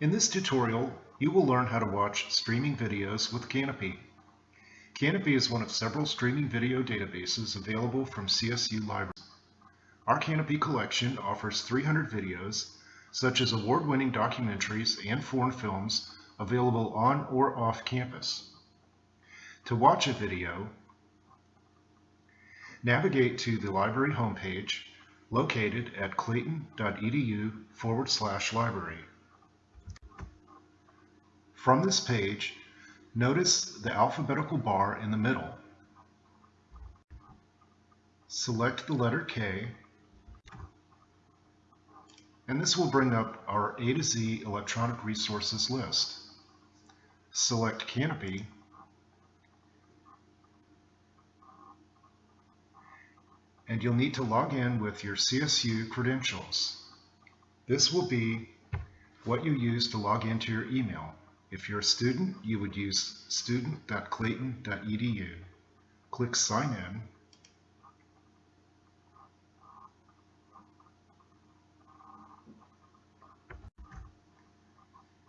In this tutorial, you will learn how to watch streaming videos with Kanopy. Kanopy is one of several streaming video databases available from CSU Libraries. Our Kanopy collection offers 300 videos, such as award-winning documentaries and foreign films available on or off campus. To watch a video, navigate to the library homepage located at clayton.edu forward slash library. From this page, notice the alphabetical bar in the middle. Select the letter K, and this will bring up our A to Z electronic resources list. Select Kanopy, and you'll need to log in with your CSU credentials. This will be what you use to log into your email. If you're a student, you would use student.clayton.edu. Click Sign In.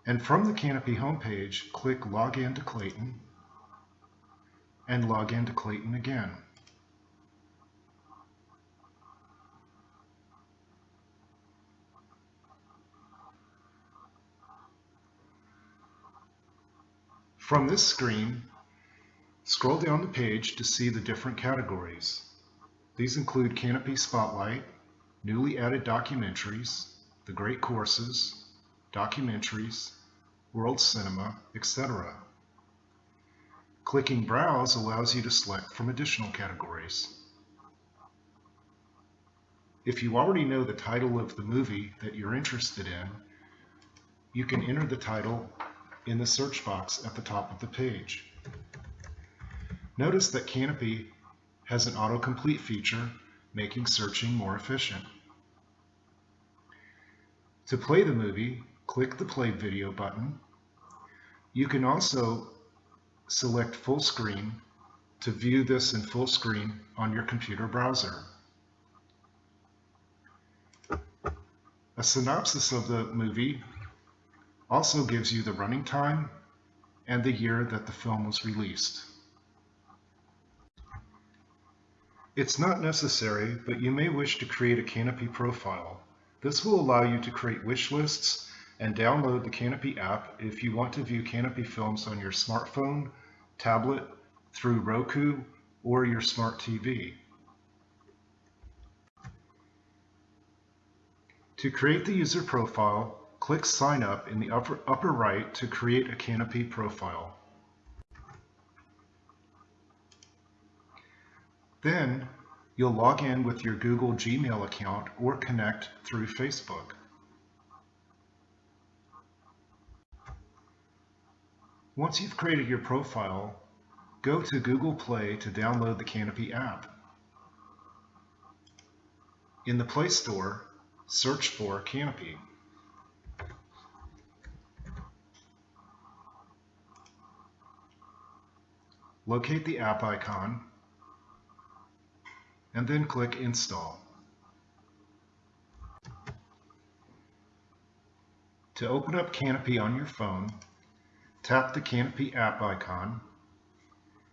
And from the Kanopy homepage, click Log in to Clayton and log in to Clayton again. From this screen, scroll down the page to see the different categories. These include Kanopy Spotlight, newly added documentaries, the great courses, documentaries, world cinema, etc. Clicking Browse allows you to select from additional categories. If you already know the title of the movie that you're interested in, you can enter the title in the search box at the top of the page. Notice that Kanopy has an autocomplete feature, making searching more efficient. To play the movie, click the Play Video button. You can also select full screen to view this in full screen on your computer browser. A synopsis of the movie also gives you the running time and the year that the film was released. It's not necessary, but you may wish to create a Kanopy profile. This will allow you to create wish lists and download the Kanopy app if you want to view Kanopy films on your smartphone, tablet, through Roku, or your smart TV. To create the user profile, click Sign Up in the upper, upper right to create a Kanopy profile. Then, you'll log in with your Google Gmail account or connect through Facebook. Once you've created your profile, go to Google Play to download the Kanopy app. In the Play Store, search for Kanopy. Locate the app icon, and then click Install. To open up Kanopy on your phone, tap the Kanopy app icon,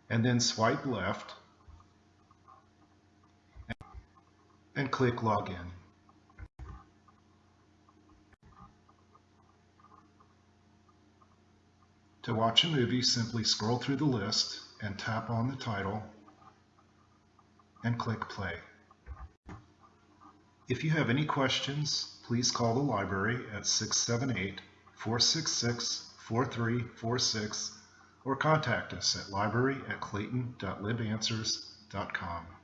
and then swipe left and click Login. To watch a movie, simply scroll through the list and tap on the title and click play. If you have any questions, please call the library at 678-466-4346 or contact us at library at clayton.libanswers.com.